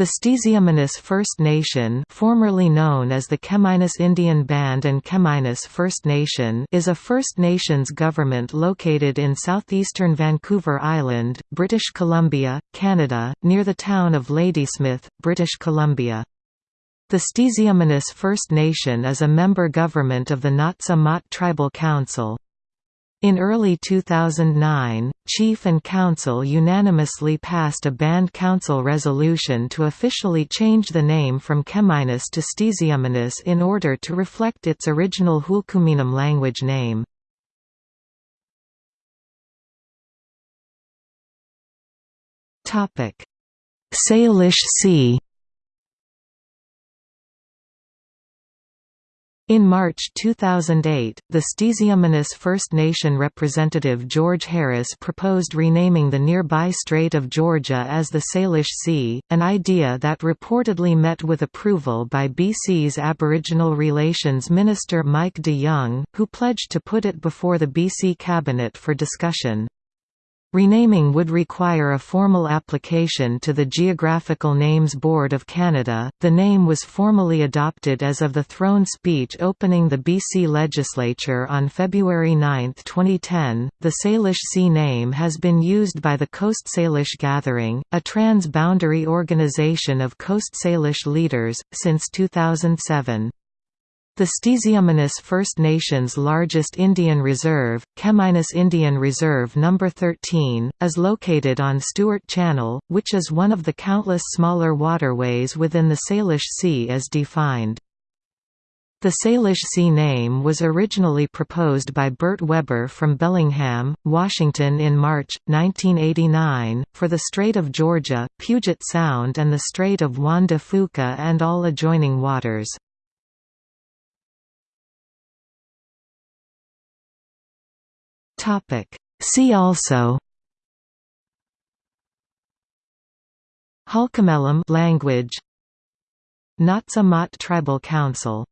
The Stz'uminus First Nation formerly known as the Chemainus Indian Band and Chemainus First Nation is a First Nations government located in southeastern Vancouver Island, British Columbia, Canada, near the town of Ladysmith, British Columbia. The Stz'uminus First Nation is a member government of the Naut'sa mawt Tribal Council. In early 2009, Chief and Council unanimously passed a Band Council resolution to officially change the name from Chemainus to Stz'uminus in order to reflect its original Hul'qumi'num language name. Salish Sea In March 2008, the Stz'uminus First Nation representative George Harris proposed renaming the nearby Strait of Georgia as the Salish Sea, an idea that reportedly met with approval by BC's Aboriginal Relations Minister Mike de Jong, who pledged to put it before the BC Cabinet for discussion. Renaming would require a formal application to the Geographical Names Board of Canada. The name was formally adopted as of the throne speech opening the BC legislature on February 9, 2010. The Salish Sea name has been used by the Coast Salish Gathering, a trans boundary organization of Coast Salish leaders, since 2007. The Stz'uminus First Nations' largest Indian reserve, Chemainus Indian Reserve No. 13, is located on Stuart Channel, which is one of the countless smaller waterways within the Salish Sea as defined. The Salish Sea name was originally proposed by Bert Webber from Bellingham, Washington in March, 1989, for the Strait of Georgia, Puget Sound and the Strait of Juan de Fuca and all adjoining waters. Topic. See also Halkomelem language Naut'sa Tribal Council